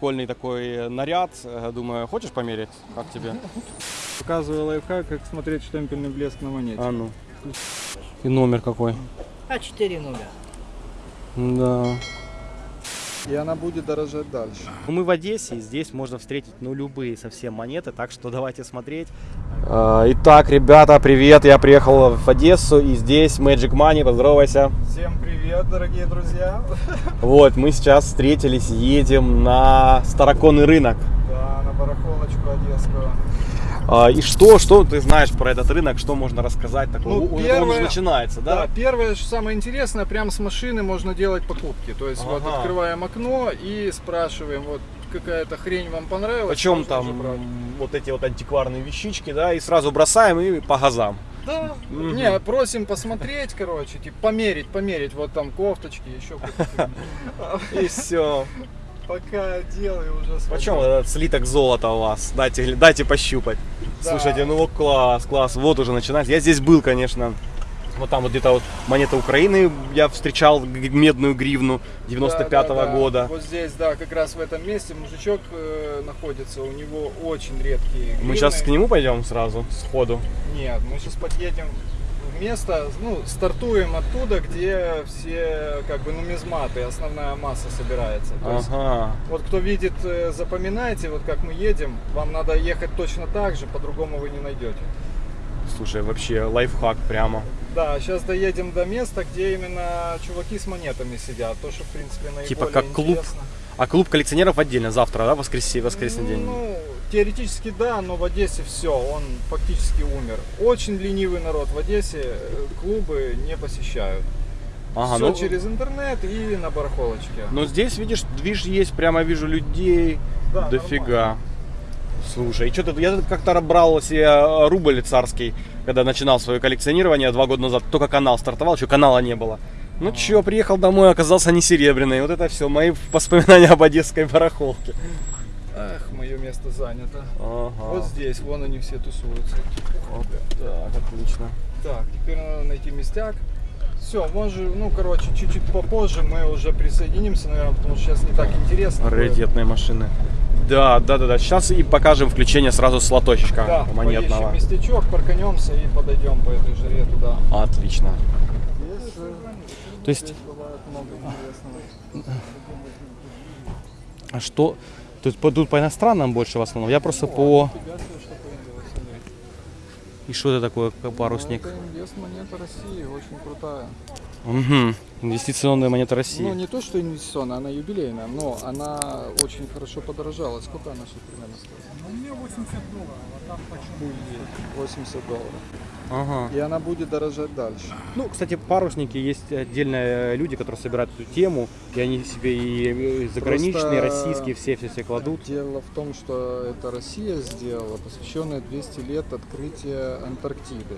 прикольный такой наряд. Э, Думаю, хочешь померить? Как тебе? Показываю лайфхак, как смотреть штемпельный блеск на монете. А ну. И номер какой? А4 нуля. Да. И она будет дорожать дальше. Ну, Мы в Одессе, и здесь можно встретить, ну, любые совсем монеты, так что давайте смотреть. А, Итак, ребята, привет, я приехал в Одессу, и здесь Magic Money, поздоровайся. Всем привет, дорогие друзья. Вот, мы сейчас встретились, едем на Староконный рынок. Да, на барахолочку одесскую. А, И что, что ты знаешь про этот рынок, что можно рассказать такого? Ну, Он- Он первое- уже начинается, да? Да, первое, что самое интересное, прямо с машины можно делать покупки. То есть вот Ага. открываем окно и спрашиваем, вот какая-то хрень вам понравилась. Почем можно там вот эти вот антикварные вещички, да, и сразу бросаем и по газам. Да. Мгм. Не, просим посмотреть, короче, типа померить, померить, вот там кофточки, еще. И все. Пока делаю уже свой. Почем этот слиток золота у вас? Дайте, дайте пощупать. Да. Слушайте, ну вот класс, класс. Вот уже начинается. Я здесь был, конечно. Вот там вот где-то вот монета Украины я встречал медную гривну 95-го Да, да, да. года. Вот здесь, да, как раз в этом месте мужичок э, находится, у него очень редкие Мы гривны. сейчас к нему пойдем сразу, сходу. Нет, мы сейчас подъедем место, ну, стартуем оттуда, где все, как бы, нумизматы, основная масса собирается. То есть, Ага. вот кто видит, э, запоминайте, вот как мы едем, вам надо ехать точно так же, по-другому вы не найдете. Слушай, вообще лайфхак прямо. Да, сейчас доедем до места, где именно чуваки с монетами сидят, то, что, в принципе, наиболее Типа как клуб интересно. А клуб коллекционеров отдельно завтра, да, воскресенье, воскресный день? Теоретически да, но в Одессе все, он фактически умер. Очень ленивый народ в Одессе, э, клубы не посещают. Ага, все ну, через интернет и на барахолочке. но здесь, видишь, движ есть, прямо вижу людей, Да, дофига. Слушай, и что ты, я тут как-то брал себе э, рубль царский, когда начинал свое коллекционирование два года назад, только канал стартовал, еще канала не было. Ну чё, приехал домой, оказался не серебряный. Вот это все, мои воспоминания об одесской барахолке. Ах, мое место занято. Ага. Вот здесь, вон они все тусуются. Вот так, отлично. Так, теперь надо найти местяк. Все, может, ну, короче, чуть-чуть попозже мы уже присоединимся, наверное, потому что сейчас не так интересно. Раритетные машины. Да, да, да, да. Сейчас и покажем включение сразу с Да, монетного. поищем местечок, парканемся и подойдем по этой жаре туда. Отлично. Здесь, То есть, а что? То есть по- тут по иностранным больше в основном. Я просто по... Появилось, смотри. И что это такое, как парусник? Это инвест монета России, очень крутая. Угу. Инвестиционная монета России. Ну, не то, что инвестиционная, она юбилейная, но она очень хорошо подорожала. Сколько она сейчас примерно стоит? Ну, у меня 80 долларов, а там почему 80 долларов. Ага. И она будет дорожать дальше. Ну, кстати, парусники есть отдельные люди, которые собирают эту тему, и они себе и заграничные, Просто российские, все все все кладут. Дело в том, что это Россия сделала, посвященная 200 лет открытия Антарктиды.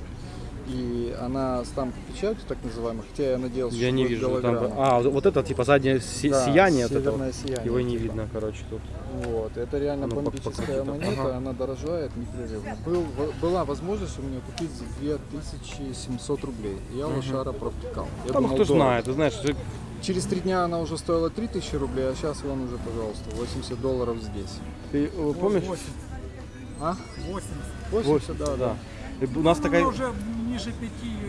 И она с там печатью, так называемой, хотя я надеялся, Я что не вижу. Там... А, вот это типа заднее си- Да, сияние. вот это вот. сияние, Его не типа. видно, короче, тут. Вот, это реально Ну, бомбическая монета, Ага. она дорожает непрерывно. Был, в- была возможность у меня купить за 2700 рублей. Я лошара провтыкал. Я Там думал, кто дорого. знает, ты знаешь, что- Через три дня она уже стоила 3000 рублей, а сейчас вон уже, пожалуйста, 80 долларов здесь. ты э, помнишь? 80. А? 80. 80, да, да. И У нас Ну, такая уже ниже 5 ее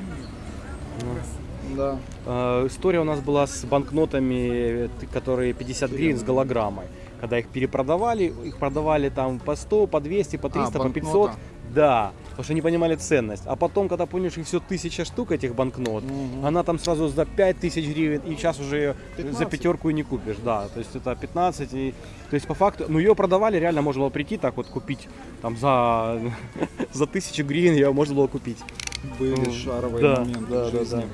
нет. Да. э, история у нас была с банкнотами, которые 50 гривен с голограммой. Когда их перепродавали, их продавали там по 100, по 200, по 300, по 500. банкнота. Да, потому что не понимали ценность. А потом, когда поняли, что их все тысяча штук этих банкнот, Мгм. она там сразу за 5000 гривен, и сейчас уже ее за 15. пятерку и не купишь, да. То есть это 15, и, то есть по факту, ну ее продавали, реально можно было прийти так вот купить, там за, за тысячу гривен ее можно было купить. Были шаровые да, моменты да, в да, жизни. да.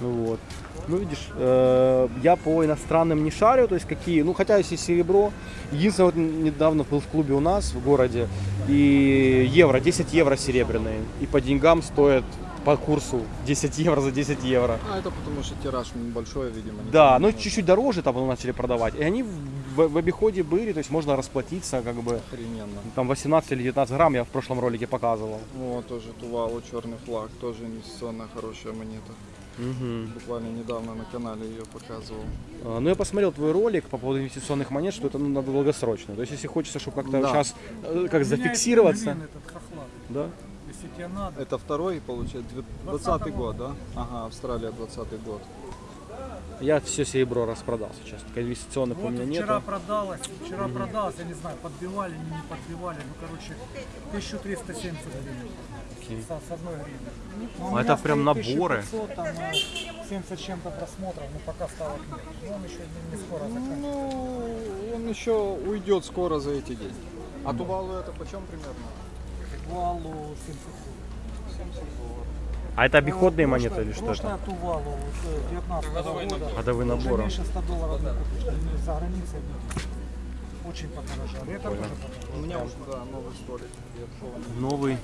Ну вот. Ну видишь, э, я по иностранным не шарю, то есть какие, ну хотя если серебро, единственное вот недавно был в клубе у нас в городе, и евро, 10 евро серебряные, и по деньгам стоят по курсу 10 евро за 10 евро. А это потому что тираж большой, видимо. Да, помню. но чуть-чуть дороже там начали продавать, и они в, в обиходе были, то есть можно расплатиться как бы, Охрененно. там 18 или 19 грамм я в прошлом ролике показывал. Вот тоже Тувалу черный флаг, тоже инвестиционная хорошая монета. Мгм. Буквально недавно на канале ее показывал. А, Ну, я посмотрел твой ролик по поводу инвестиционных монет, что это ну, надо долгосрочно. То есть, если хочется, чтобы как-то Да. сейчас как Меняется зафиксироваться, этот хохлат. да? Если тебе надо. Это второй, получается, 20 год, да? Ага, Австралия 20 год. Я все серебро распродал сейчас. Только инвестиционных у Вот меня вчера нету. продалось, вчера продалось, я не знаю, подбивали, не, не подбивали, ну короче, 1370 гривен. Окей. С, с одной гривны. Ну, А у меня это прям наборы. 1500, там э, 70 с чем-то просмотров, но пока стало к Ну, он еще не, скоро заканчивается. Ну, он еще уйдет скоро за эти деньги. А Тувалу это почем примерно? Тувалу 70 70 долларов. А это обиходные Прошлое- монеты или что это? Тувалу вот, 19 года. Годовые Уже наборы. меньше 100 долларов не купишь, за границей. Очень подорожали. Это тоже подорожало. У меня уже, да, новый столик. Новый.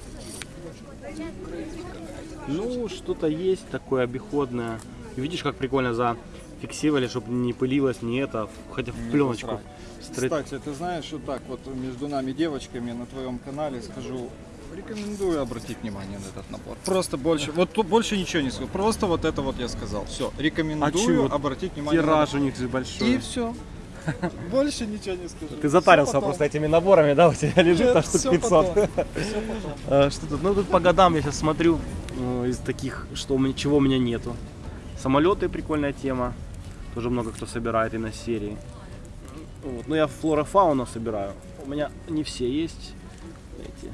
Ну, что-то есть такое обиходное. Видишь, как прикольно зафиксировали, чтобы не пылилось, не это, хотя в Не пленочку. Кстати, ты знаешь, что так вот между нами девочками на твоем канале скажу, рекомендую обратить внимание на этот набор. Просто больше, вот тут больше ничего не скажу, просто вот это вот я сказал. Все, рекомендую А обратить внимание Тираж на у них большой. И все. Больше ничего не скажу. Ты затарился просто этими наборами, да, у тебя лежит на штук всё 500. потом. Всё потом. А, Что тут? Ну тут по годам я сейчас смотрю э, из таких, что у меня, чего у меня нету. Самолеты прикольная тема. Тоже много кто собирает и на серии. Вот. Ну я флора фауна собираю. У меня не все есть. Эти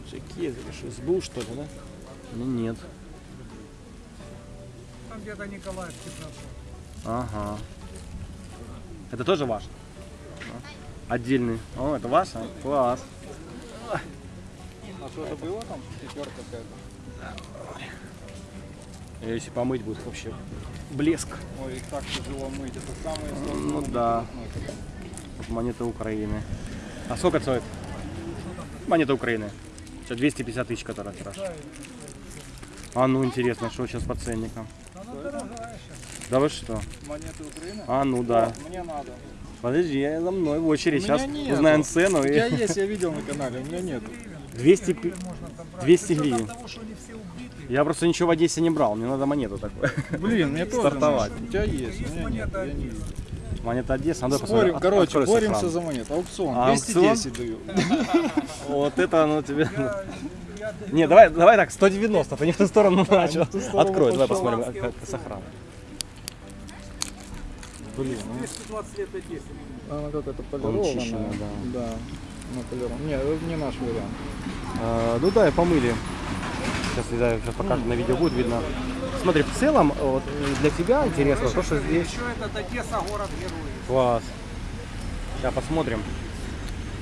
пиджаки, это что, СБУ что ли, да? У меня нет. Там где-то Николаев 15. Ага. Это тоже ваш? Да. Отдельный. О, это ваш? а? Класс. А что это было там? Пятерка какая-то. Если помыть будет вообще блеск. Ой, их так тяжело мыть. Это самые сложные Ну монеты да. монета Украины. А сколько стоит? Монета Украины. Сейчас 250 тысяч, которая тираж. А ну интересно, что сейчас по ценникам? Она дорогая сейчас. Да вы что? Монеты Украины? А ну да. Мне надо. Подожди, я за мной в очередь. Меня Сейчас нету. узнаем цену. У и- тебя есть, я видел на канале, у меня нет. 200 пи- Можно там брать. 200 С учетом гривен. Я просто ничего в Одессе не брал, мне надо монету такую. Блин, мне тоже Стартовать. У тебя есть, у меня нет. монета я не. Монета Одессы, надо Спорим, посмотреть. короче, Открой боремся сохран. за монету. Аукцион, А, 210 даю. Вот это оно тебе... Не, давай, давай так, 190, ты не в ту сторону начал. Открой, давай посмотрим, как, как сохран. Блин, ну, 220 лет Одессе. она как-то Он полированная. чищенная, да. Да, ну Не, это не наш вариант. А, ну да, и помыли. Сейчас, не знаю, сейчас покажем на видео будет видно. Смотри, в целом, вот э, для тебя интересно то, что здесь Еще этот Одесса город героев. класс. Сейчас посмотрим.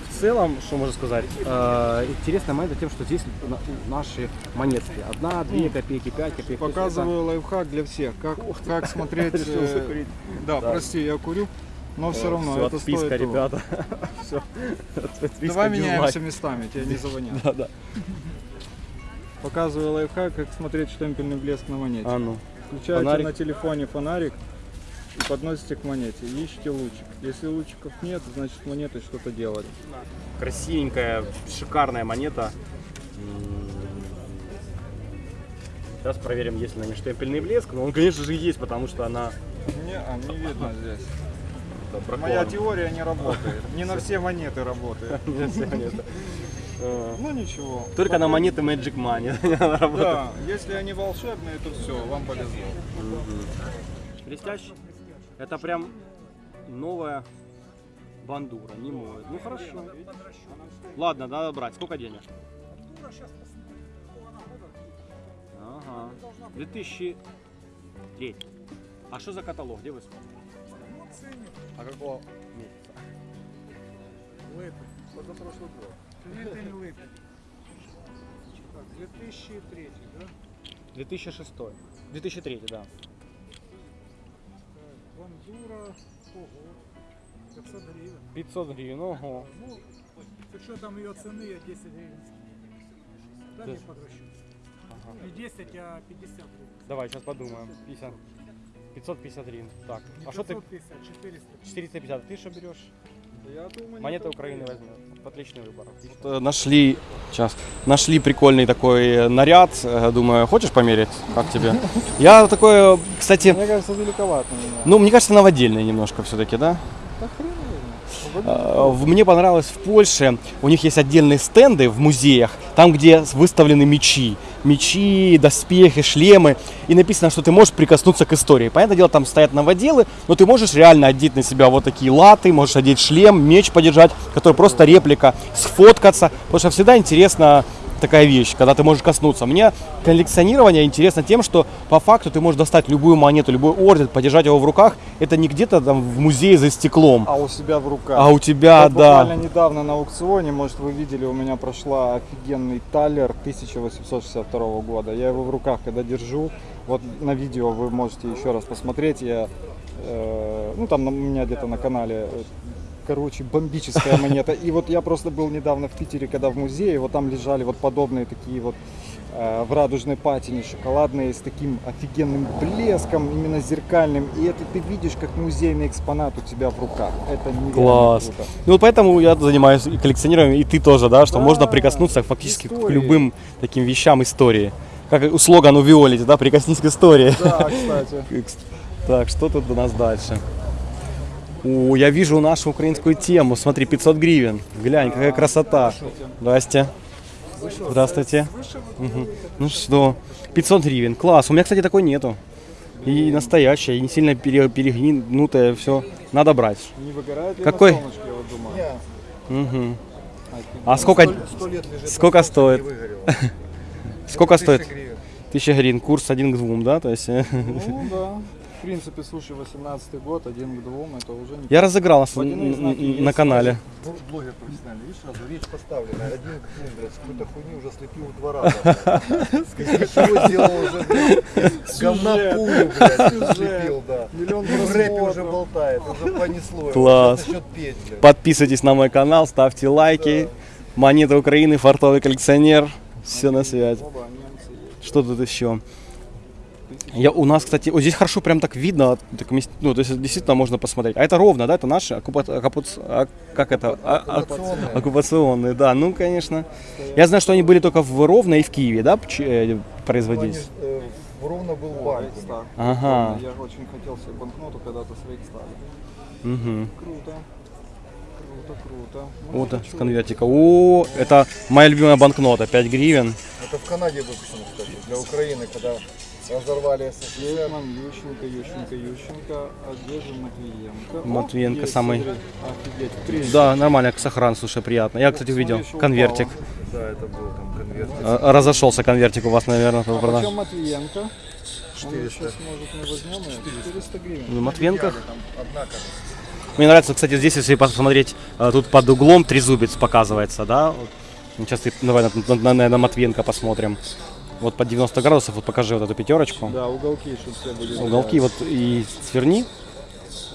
В целом, что можно сказать, э, интересная момент тем, что здесь на- наши монетки. Одна, две копейки, пять копеек. Показываю лайфхак для всех, как, как смотреть... Э. Да, Да. прости, я курю, но это, все равно всё, это отписка, стоит ребята. Все. Давай меняемся местами, тебя не завонят. Да, да. Показываю лайфхак, как смотреть штемпельный блеск на монете. А ну. Включаете фонарик. на телефоне фонарик и подносите к монете. Ищите лучик. Если лучиков нет, значит с монетой что-то делали. Красивенькая, шикарная монета. Сейчас проверим, есть ли на ней штемпельный блеск. Но он, конечно же, есть, потому что она Не, а не видно здесь. Моя теория не работает. Не на все монеты работает. Не все монеты. Э, Ну ничего. Только на монеты Magic Money. Да, если они волшебные, то все, вам повезло. Блестящий. Это прям новая бандура, не моет. Ну хорошо. Ладно, надо брать. Сколько денег? Ага. 2003. А что за каталог? Где вы смотрите? Ну. А какого месяца? Лэпы. Позапрошлый год. Лэпель Лэпель. Так, 2003, да? 2006. 2003, да. Бандура. Ого. 500 гривен. 500 гривен, ого. Ну, с учетом ее цены я 10 гривен. Дай мне Да. подращу. Ага. Не 10, а 50 гривен. Давай, сейчас подумаем. 50. 550 гривен. Так, а что ты? 550, 400. 450. Ты что берешь? Монета Украины возьмет. Отличный выбор. Э, Нашли, сейчас, нашли прикольный такой э, наряд. Э, Думаю, хочешь померить? Как тебе? Я такой, кстати, Мне кажется, великовато ну, мне кажется, новодельный немножко все-таки, да? Да хрен. Э, Мне понравилось в Польше, у них есть отдельные стенды в музеях, там, где выставлены мечи. Мечи, доспехи, шлемы. И написано, что ты можешь прикоснуться к истории. Понятное дело, там стоят новоделы, но ты можешь реально одеть на себя вот такие латы, можешь одеть шлем, меч подержать, который просто реплика, сфоткаться. Потому что всегда интересно такая вещь, когда ты можешь коснуться. Мне коллекционирование интересно тем, что по факту ты можешь достать любую монету, любой орден, подержать его в руках. Это не где-то там в музее за стеклом. А у себя в руках. А у тебя, Вот да. Буквально недавно на аукционе, может вы видели, у меня прошла офигенный талер 1862 года. Я его в руках когда держу, вот на видео вы можете еще раз посмотреть. Я, э, ну там у меня где-то на канале, э, короче, бомбическая монета. И вот я просто был недавно в Питере, когда в музее, вот там лежали вот подобные такие вот э, в радужной патине шоколадные с таким офигенным блеском, именно зеркальным. И это ты видишь как музейный экспонат у тебя в руках. Это нереально Класс. круто. Ну вот поэтому я занимаюсь коллекционированием, и ты тоже, да, что Да, можно прикоснуться фактически к истории. любым таким вещам истории. Как у слоган у Виолити, да, прикоснись к истории. Да, кстати. Так, что тут у нас дальше? О, я вижу нашу украинскую тему. Смотри, 500 гривен. Глянь, какая красота. Здрасте. Здравствуйте. Мгм. Ну что, 500 гривен. Класс. У меня, кстати, такой нету. И настоящая, и не сильно пере- перегнутая, все. Надо брать. Не выгорает ли Какой? на солнышке, я вот думаю? Мгм. А сколько, сколько стоит? Сколько стоит? Тысяча гривен. Курс один к двум, да? То есть Ну да. В принципе, слушай, 18 год, один к двум, это уже не... я разыграл нас на канале. Блогер профессиональный, видишь, сразу речь поставлена. Один к двум, блядь, с какой-то хуйни уже слепил два раза. Из чего сделал уже, блядь, говна пулю, блядь, слепил, да. Миллион в рэпе уже болтает, уже понесло. Класс. Подписывайтесь на мой канал, ставьте лайки. Монета Украины, фартовый коллекционер. Все на связи. Что тут еще? Я, у нас, кстати, вот здесь хорошо прям так видно, так ну, то есть действительно можно посмотреть. А это ровно, да, это наши оккупа- оккупац- а- как это? А- а- Оккупационные. оккупационные, да, ну, конечно. Я знаю, что они были только в Ровно и в Киеве, да, э, Они, производились? э, Ровно был банк. Ага. Я очень хотел себе банкноту когда-то с Рейхстага. Угу. Круто. Круто, круто. Ну, Вот с конвертика. О, это моя любимая банкнота, 5 гривен. Это в Канаде выпущено, кстати, для Украины, когда разорвали СССР. Гетман, Ющенко, Ющенко, Ющенко, а где же Матвиенко? О, Матвиенко есть, самый-. Офигеть. Да, нормально, сохран, слушай, приятно. Я, кстати, увидел конвертик. упало. Да, это был там конверт. А, Разошелся конвертик у вас, наверное, по А продаже. Матвиенко? 400. Сейчас, может, мы возьмем ее? 400 гривен. Одна, кажется. Мне нравится, кстати, здесь, если посмотреть, э, тут под углом трезубец показывается, да? Ну, Сейчас давай на, на, на- на Матвенко посмотрим. Вот под 90 градусов, вот покажи вот эту пятерочку. Да, уголки, чтобы все были. Уголки вот и сверни.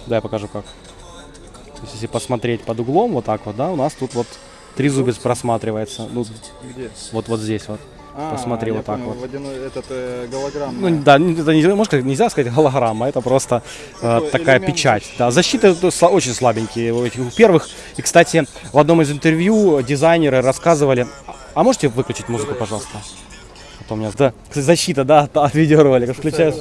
Да, я покажу как. То есть, если посмотреть под углом, вот так вот, да, у нас тут вот трезубец просматривается. Ну, Где? вот, вот здесь вот. А, Посмотри вот так понял, вот. Водяной, этот э, голограмм. Ну, да, это не, можно нельзя сказать голограмма, это просто э, такая печать. защиты. Да, защита сла- очень слабенькие у этих первых. И, кстати, в одном из интервью дизайнеры рассказывали... А, а можете выключить музыку, пожалуйста? А у меня, да, кстати, защита, да, от- от видеоролика. Включаешь?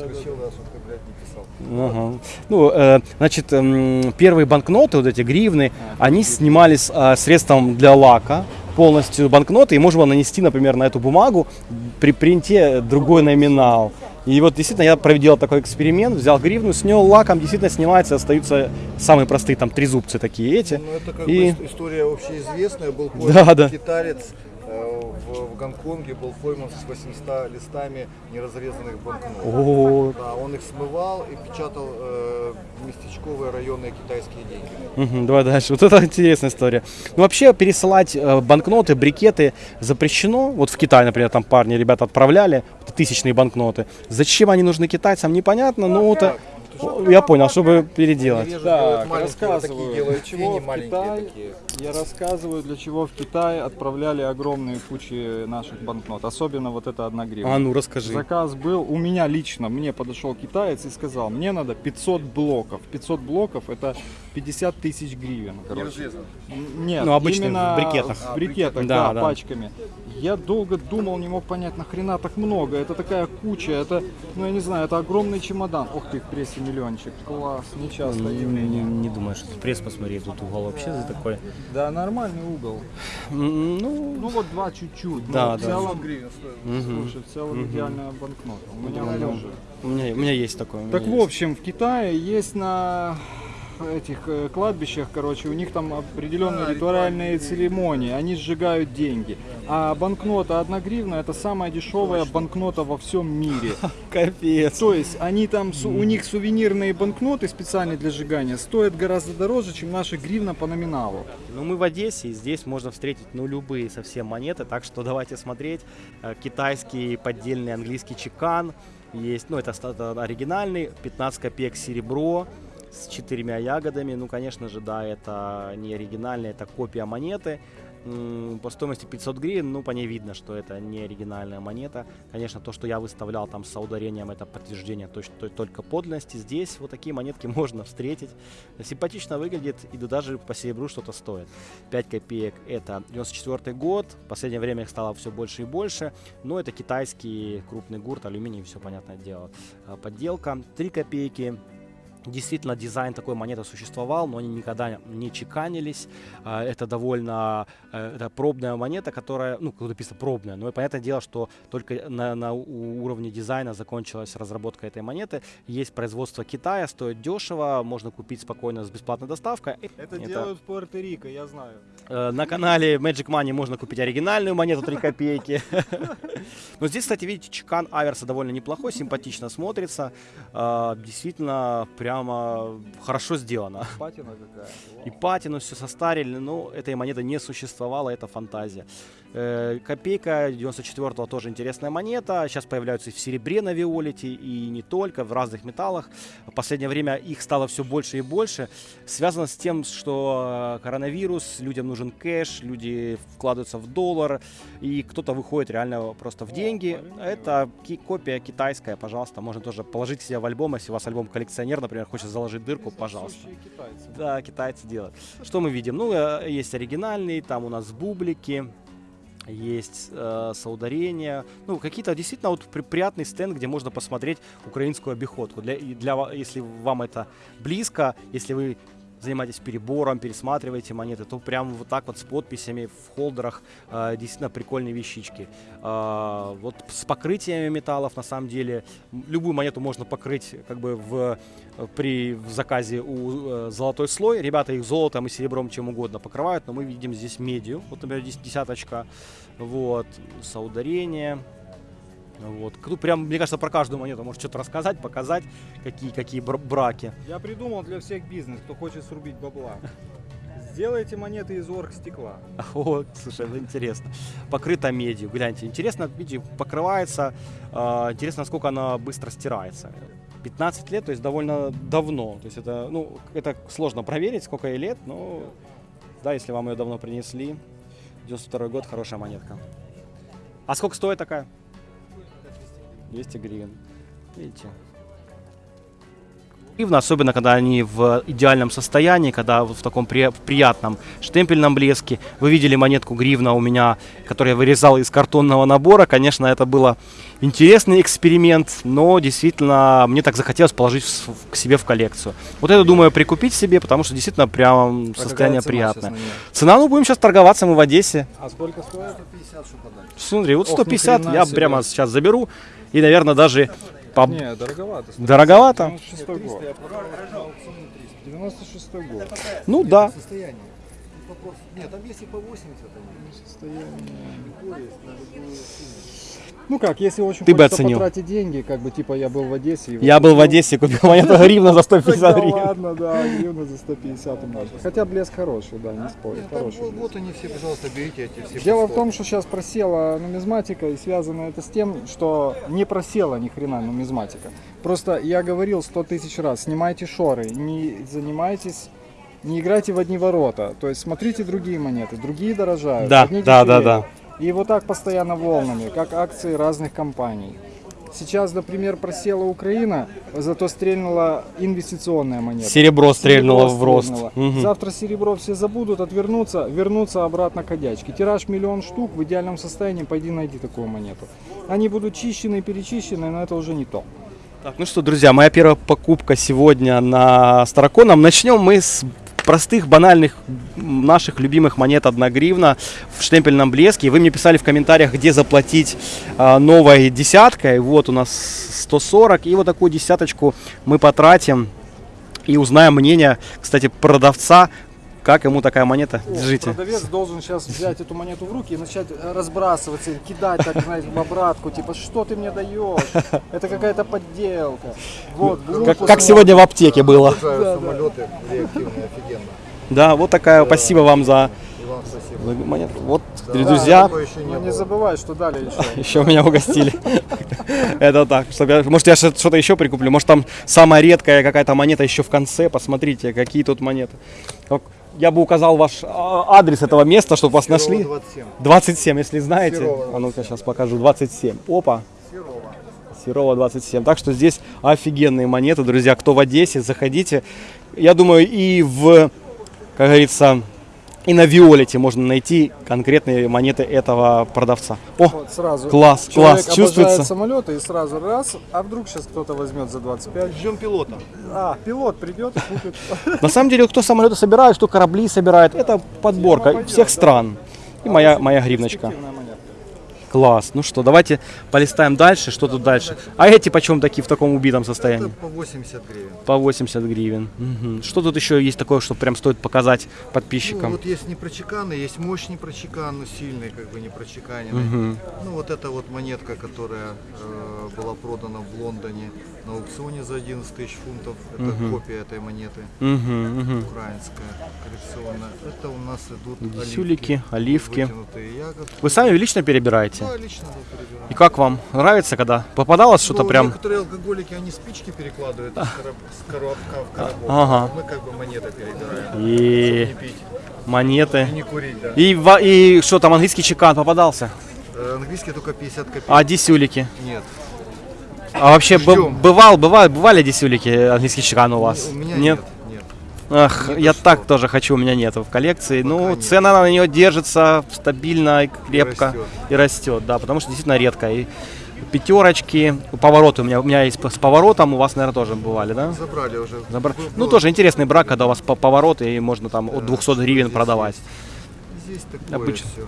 Ага. Ну, э, значит, м, первые банкноты, вот эти гривны, они снимались э, средством для лака, полностью банкноты, и можно было нанести, например, на эту бумагу при принте другой номинал. И вот действительно я провел такой эксперимент, взял гривну, снял лаком, действительно снимается, остаются самые простые там трезубцы такие эти. Ну, это как И- бы ис- история общеизвестная. Был Да, да. китаец э, в, в Гонконге, был пойман с 800 листами неразрезанных банкнот. О, Да, он их смывал и печатал э, местечковые районные китайские деньги. Мгм, давай дальше. Вот это интересная история. Ну, вообще, пересылать э, банкноты, брикеты запрещено. Вот в Китай, например, там парни, ребята отправляли вот тысячные банкноты. Зачем они нужны китайцам, непонятно, но это... О, Я понял, чтобы переделать. Так, рассказываю, делают для чего в такие. Я рассказываю, для чего в Китай отправляли огромные кучи наших банкнот, особенно вот это одна гривна. А ну расскажи. Заказ был у меня лично, мне подошел китаец и сказал, мне надо 500 блоков. 500 блоков это 50 тысяч гривен. Короче. Нет, Ну, обычно именно в брикетах. В брикетах, Да, да, да. пачками. Я долго думал, не мог понять, нахрена так много. Это такая куча, это, ну я не знаю, это огромный чемодан. Ух ты, в прессе миллиончик. Класс, нечасто Не, явление. не думаю, что пресс посмотри, тут угол вообще за такой. Да, нормальный угол. Ну, Ну вот два чуть-чуть. Да, но в да. целом, мгм. слушай, в целом идеальная банкнота. У меня тоже. у меня, у меня есть такое. у меня Так в общем, в Китае есть на этих э, кладбищах, короче, у них там определенные ритуальные церемонии, они сжигают деньги. А банкнота 1 гривна это самая дешевая банкнота во всем мире. Капец. То есть они там, у них сувенирные банкноты специальные для сжигания стоят гораздо дороже, чем наша гривна по номиналу. Ну, мы в Одессе, и здесь можно встретить, ну, любые совсем монеты, так что давайте смотреть. Э, Китайский поддельный английский чекан есть, ну, это оригинальный, 15 копеек серебро с четырьмя ягодами. Ну, конечно же, да, это не оригинальный, это копия монеты. По стоимости 500 гривен, ну, по ней видно, что это не оригинальная монета. Конечно, то, что я выставлял там с ударением, это подтверждение точ- то- только подлинности. Здесь вот такие монетки можно встретить. Симпатично выглядит и да даже по серебру что-то стоит. 5 копеек это 94 год. В последнее время их стало все больше и больше. Но это китайский крупный гурт, алюминий, все понятное дело. А, Подделка. 3 копейки. Действительно, дизайн такой монеты существовал, но они никогда не чеканились. А, Это довольно э, это пробная монета, которая, ну, тут написано пробная, но понятное дело, что только на, на уровне дизайна закончилась разработка этой монеты. Есть производство Китая, стоит дешево, можно купить спокойно с бесплатной доставкой. Это, Это- делают в Пуэрто-Рико, я знаю. Э, На канале Magic Money можно купить оригинальную монету 3 копейки. Но здесь, кстати, видите, чекан Аверса довольно неплохой, симпатично смотрится. Э, Действительно, прямо хорошо сделано. Патина какая. И патину все состарили, но этой монеты не существовало, это фантазия. Э, Копейка 94-го тоже интересная монета. Сейчас появляются и в серебре на Виолете, и не только, в разных металлах. В последнее время их стало все больше и больше. Связано с тем, что э, коронавирус, людям нужен кэш, люди вкладываются в доллар, и кто-то выходит реально просто в деньги. Это ки- копия китайская, пожалуйста, можно тоже положить себе в альбом, если у вас альбом коллекционер, например, хочет заложить дырку, пожалуйста. Китайцы. Да, китайцы делают. Что мы видим? Ну, э, есть оригинальный, там у нас бублики, есть э, соударения. Ну, какие-то действительно вот при- приятный стенд, где можно посмотреть украинскую обиходку. Для, для, если вам это близко, если вы занимаетесь перебором, пересматриваете монеты, то прям вот так вот с подписями в холдерах э, действительно прикольные вещички. А, вот с покрытиями металлов на самом деле любую монету можно покрыть как бы в э, при в заказе у э, золотой слой. Ребята их золотом и серебром чем угодно покрывают, но мы видим здесь медью. Вот, например, здесь десяточка. Вот, соударение. Вот. Прям, мне кажется, про каждую монету может что-то рассказать, показать, какие, какие бр- браки. Я придумал для всех бизнес, кто хочет срубить бабла. Сделайте монеты из оргстекла. О, слушай, интересно. Покрыта медью. Гляньте, интересно, видите, покрывается. а, интересно, насколько она быстро стирается. 15 лет, то есть довольно давно. То есть это, ну, это сложно проверить, сколько ей лет, но да, если вам ее давно принесли. 92 год, хорошая монетка. А сколько стоит такая? 200 гривен. Видите? Гривна, особенно когда они в идеальном состоянии, когда вот в таком при- приятном штемпельном блеске. Вы видели монетку гривна у меня, которую я вырезал из картонного набора. Конечно, это было интересный эксперимент, но действительно мне так захотелось положить в с- к себе в коллекцию. Вот это думаю прикупить себе, потому что действительно прям состояние приятное. Цена, ну будем сейчас торговаться, мы в Одессе. А сколько стоит? 150, что подать. Смотри, вот Ох, 150 ни хрена я себе. прямо сейчас заберу. И, наверное, даже по... Не, дороговато. Дороговато? 96 год. 96 год. Ну да. Состояние. Нет, там есть и по 80. Там Ну как, если очень Ты бы оценил. потратить деньги, как бы типа я был в Одессе. Я был в. Одессе, купил монету гривна за 150 Тогда гривен. ладно, да, гривна за 150 умножить. Хотя блеск хороший, да, не спорю, Нет, там хороший вот, они все, пожалуйста, берите эти все. Дело в 100. том, что сейчас просела нумизматика, и связано это с тем, что не просела ни хрена нумизматика. Просто я говорил 100 тысяч раз, снимайте шоры, не занимайтесь, не играйте в одни ворота. То есть смотрите другие монеты, другие дорожают, Да, да, да, да. И вот так постоянно волнами, как акции разных компаний. Сейчас, например, просела Украина, зато стрельнула инвестиционная монета. Серебро стрельнуло Серебро в рост. стрельнуло. Мгм. Завтра серебро все забудут, отвернутся, вернутся обратно к одячке. Тираж миллион штук, в идеальном состоянии пойди найди такую монету. Они будут чищены, перечищены, но это уже не то. Так, ну что, друзья, моя первая покупка сегодня на Староконом. Начнем мы с простых, банальных наших любимых монет 1 гривна в штемпельном блеске. Вы мне писали в комментариях, где заплатить а, новой десяткой. Вот у нас 140. И вот такую десяточку мы потратим и узнаем мнение, кстати, продавца, как ему такая монета. Держите. Продавец должен сейчас взять эту монету в руки и начать э, разбрасываться, кидать, так, знаете, в обратку, типа, что ты мне даешь? Это какая-то подделка. Вот, Как, глупо как смотрит. сегодня в аптеке было. Обожаю самолеты реактивные, офигенно. Да, вот такая. Спасибо вам за вам спасибо. монету. Вот, Да, друзья. еще не Но не забывай, что дали еще. Еще меня угостили. Это так. чтобы я- Может, я что- что-то еще прикуплю. Может, там самая редкая какая-то монета еще в конце. Посмотрите, какие тут монеты. Я бы указал ваш а, адрес этого места, чтобы вас Серова нашли. 27. 27, если знаете. Серова А ну-ка, сейчас покажу. 27. Опа. Серова. Серова 27. Так что здесь офигенные монеты, друзья. Кто в Одессе, заходите. Я думаю, и в, как говорится, и на Виолете можно найти конкретные монеты этого продавца. О, Вот сразу. класс, Человек класс, чувствуется. самолеты и сразу раз, а вдруг сейчас кто-то возьмет за 25. Ждем пилота. А, пилот придет и купит. На самом деле, кто самолеты собирает, кто корабли собирает, это подборка всех стран. И моя, моя гривночка. Класс. Ну что, давайте полистаем дальше. Что тут дальше? А эти почем такие в таком убитом Это состоянии? по 80 гривен. По 80 гривен. Мгм. Что тут еще есть такое, что прям стоит показать Ну, подписчикам? вот есть непрочеканный, есть мощный прочекан, но сильный, как бы не прочеканенный. Мгм. Ну вот эта вот монетка, которая э, была продана в Лондоне на аукционе за 11 тысяч фунтов. Это копия этой монеты, Мгм, мгм. украинская, коллекционная. Это у нас идут Десюлики, оливки. Ягодки. Вы сами лично перебираете? Да, лично да, перебираю. И как вам? Нравится, когда попадалось что-то Ну, прям? Некоторые алкоголики, они спички перекладывают короб- с коробка в коробок. Ага. А Мы как бы монеты перебираем. И Не пить монеты. и не курить, да. И, и что там, английский чекан попадался? Э, Английский только 50 копеек. А десюлики? Нет. А вообще б- бывал, бывал, бывали десюлики английский чекан у вас? У меня нет. нет? Ах, Нет, я что? так тоже хочу, у меня нету в коллекции. ну, нет. цена на нее держится стабильно и крепко растет. и растет, да, потому что действительно редко. И пятерочки, повороты у меня, у меня есть с поворотом, у вас, наверное, тоже бывали, да? Забрали уже. Забра- Был- Ну, было- тоже интересный брак, когда у вас по- повороты, и можно там от Да, 200 что гривен здесь продавать. Здесь такое Обычно. все.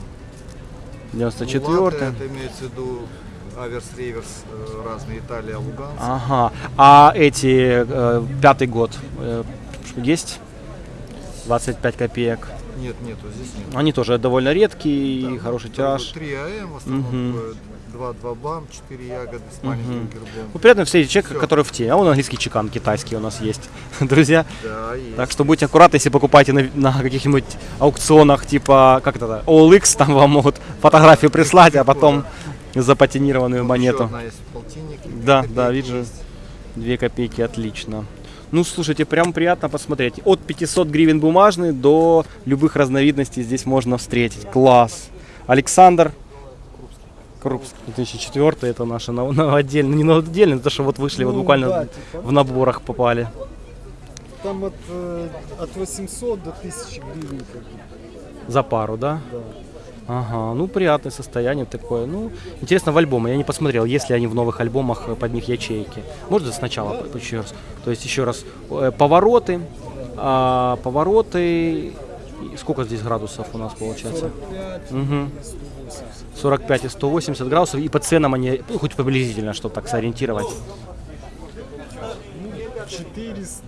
94 это имеется в виду аверс, реверс, э, разные Италия, Луганск. Ага. А эти, э, пятый год, э, есть? 25 копеек. Нет, нету, здесь нет. Они тоже довольно редкие Да, хороший тираж. 3 АМ, в основном Мгм. такое 2-2 бам, 4 ягоды с маленьким гербом. Ну, приятно встретить человека, Всё. который в теме. А он английский чекан китайский у нас есть. Друзья, Да, есть. так что будьте аккуратны, если покупаете на, на каких-нибудь аукционах, типа, как это, OLX, там вам могут фотографию прислать, а потом запатинированную Вот монету. одна есть полтинник. Да, да, вижу. есть. Две копейки, отлично. Ну, слушайте, прям приятно посмотреть. От 500 гривен бумажный до любых разновидностей здесь можно встретить. Класс. Александр Крупский. 2004 это наше на, на отдельно, не на отдельно, это что вот вышли, вот Ну, буквально да, типа. в наборах попали. Там от, э, от 800 до 1000 гривен. За пару, да? Да. Ага, ну приятное состояние такое. Ну, интересно в альбомы. Я не посмотрел, есть ли они в новых альбомах э, под них ячейки. Можно сначала еще раз? То есть еще раз э, повороты, а, повороты. Сколько здесь градусов у нас получается? 45 Мгм. 180. 45 и 180 градусов. И по ценам они, ну, хоть приблизительно, чтобы так сориентировать. 400,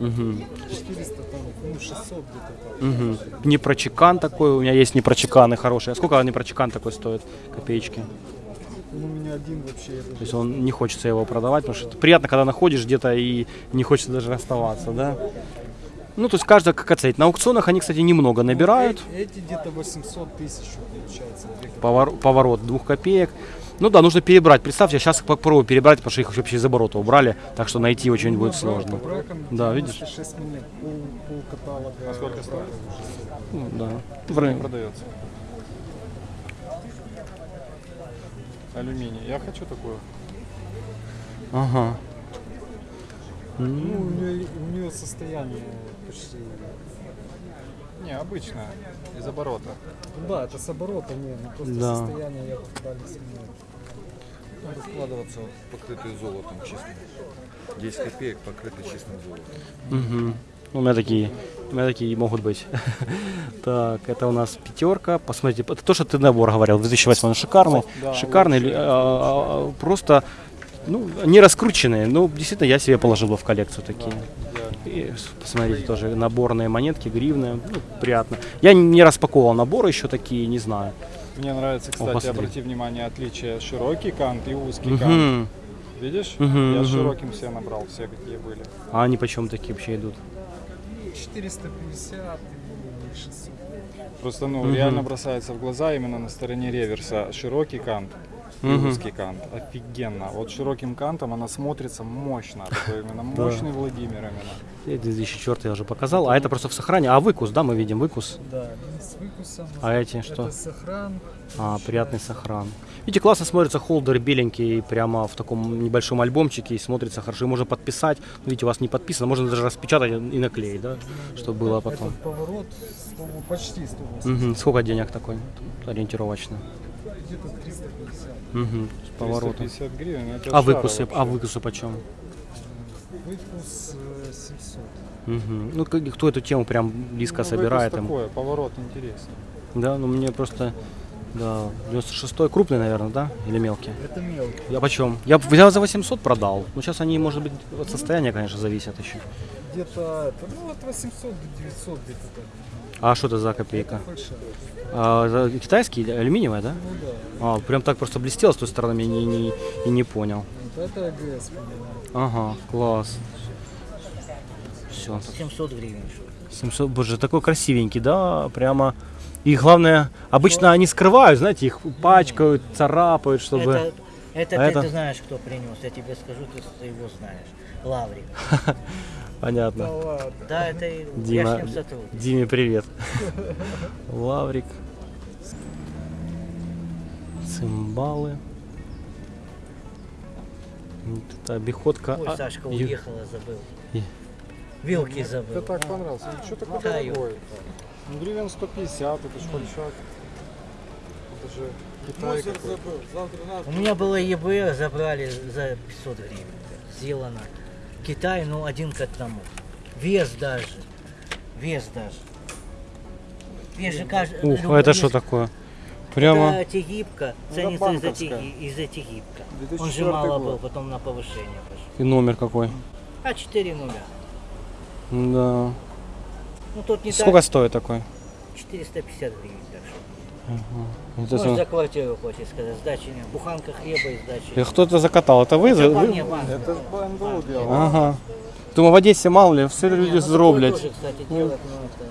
Мгм. 400 там, Ну, 600 где-то. Угу. Непрочекан такой, у меня есть непрочеканы хорошие. А сколько непрочекан такой стоит? Копеечки. Ну, у меня один вообще. я То есть он не хочется его продавать, потому что это приятно, когда находишь где-то и не хочется даже расставаться, да? Ну, то есть каждый как оценить. На аукционах они, кстати, немного набирают. Эти, эти где-то 800 тысяч получается. две копейки. Повор- поворот двух копеек. Ну да, нужно перебрать. Представьте, я сейчас попробую перебрать, потому что их вообще из оборота убрали, так что найти очень будет сложно. Да, видишь? 96 монет. Пол, пол каталога. А сколько стоит? Ну, да. В. Продается. Алюминий. Я хочу такую. Ага. Ну, у нее, у нее состояние почти... Не, обычная. Из оборота. Да, это с оборота, не, ну просто Да. состояние я пытались менять. Надо складываться покрытые золотом чистым. 10 копеек покрыты чистым золотом. Ну, У меня такие, у меня такие могут быть. Так, это у нас пятерка. Посмотрите, это то, что ты набор говорил. 2008 он шикарный, Да, шикарный, лучший. а, а, а, просто ну, не раскрученные. Ну, действительно, я себе положил бы в коллекцию такие. И посмотрите, тоже наборные монетки, гривны. Ну, приятно. Я не распаковывал наборы еще такие, не знаю. Мне нравится, кстати, посмотри. обрати внимание, отличие широкий кант и узкий кант. Мгм. Видишь? Мгм, Я мгм. широким все набрал, все какие были. А они почем такие вообще идут? 450 и 600. Просто, ну, Мгм. реально бросается в глаза именно на стороне реверса широкий кант и Мгм. узкий кант. Офигенно. Вот широким кантом она смотрится мощно. Такой именно мощный Владимир именно. Я 2004 я уже показал. А это просто в сохране. А выкус, да, мы видим выкус. Да, с выкусом. А эти что? Это сохран. А, приятный сохран. Видите, классно смотрится холдер беленький прямо в таком небольшом альбомчике и смотрится хорошо. И можно подписать. Ну, видите, у вас не подписано, можно даже распечатать и наклеить, да, чтобы было потом. Этот поворот 100, почти 180. Мгм. Сколько денег такой ориентировочно? Где-то 350. Мгм. С поворотом. 350 гривен. это А выкусы, вообще. а выкусы почем? Выкус э, 700. Мгм. Ну, кто эту тему прям близко Ну, собирает? выкус им? такое, поворот интересный. Да, ну мне просто, да, 96-й крупный, наверное, да? Или мелкий? Это мелкий. Я почем? Я взял за 800, продал. Ну, сейчас они, может быть, от состояния, конечно, зависят еще. Где-то, это, ну, от 800 до 900 где-то так. А что это за копейка? Фальшивый. А, китайский, алюминиевая, да? Ну да. А, прям так просто блестело с той стороны, я не, не, и не понял. Вот это АГС. Ага, класс. Все. 700 гривен. 700, боже, такой красивенький, да, прямо. И главное, обычно они скрывают, знаете, их пачкают, царапают, чтобы... Это, это А ты, это? ты знаешь, кто принес. Я тебе скажу, ты его знаешь. Лаврик. Понятно. Да ладно. Да, это и- я Дима, с ним сотрудник. Диме привет. Лаврик. Цимбалы. Вот это обиходка. Ой, А, Сашка ю- уехала, забыл. И- Вилки забыл. так понравился. Ну, что такое Да, дорогой? Ну, гривен 150, это ж фальшак. Это же Китай какой. У меня было ЕБР, забрали за 500 гривен. Сделано. Китай, ну, один к одному. Вес даже. Вес даже. Вес же каждый... Ух, любой а это вес- что такое? Прямо. Это тегибка, Ну, ценится из-за банковская. теги- из-за тегибка. Он 2004 же мало год. был, потом на повышение пошел. И номер какой. А 4 нуля. Да. Ну тут не Сколько стоит такой? так, 450 гривен. Так что. Вот это Может за квартиру хочешь сказать, сдачи нет. Буханка хлеба и сдачи. Э, Кто-то закатал. Это вы? Это вы? не банк. Это ж БНБУ делал. Ага. Думаю, в Одесі мало ли, все люди ну, зроблять. тоже, кстати, делать, ну, это...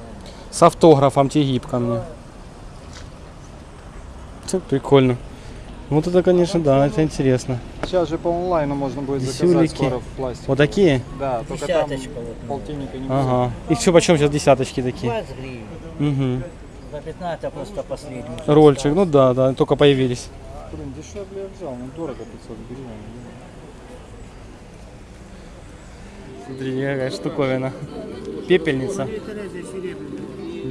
С автографом тегибками. Это прикольно. Вот это, конечно, да, это интересно. Сейчас же по онлайну можно будет заказать скоро в пластике. Вот такие? Да, только там Десяточка вот. ну, полтинника не будет. Ага. И что, почем сейчас десяточки такие? 20 гривен. Угу. За 15 просто последний. Рольчик, ну да, да, только появились. Блин, дешевле я взял, ну дорого 500 гривен. Смотри, какая штуковина. Пепельница.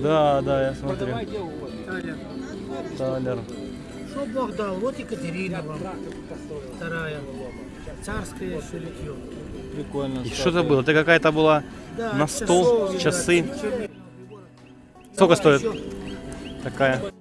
Да, да, я смотрю. Талер. Что Бог дал? Вот Екатерина вам. Вторая. Царское еще литье. Прикольно. И что это было? Это какая-то была Да, на стол, часы. да, Сколько стоит еще. Такая?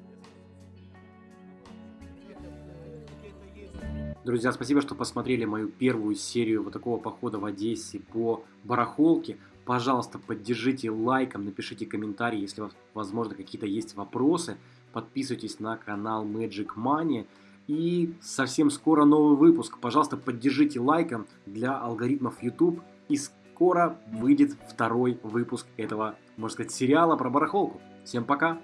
Друзья, спасибо, что посмотрели мою первую серию вот такого похода в Одессе по барахолке. Пожалуйста, поддержите лайком, напишите комментарий, если, возможно, какие-то есть вопросы. Подписывайтесь на канал Magic Money. И совсем скоро новый выпуск. Пожалуйста, поддержите лайком для алгоритмов YouTube. И скоро выйдет второй выпуск этого, можно сказать, сериала про барахолку. Всем пока!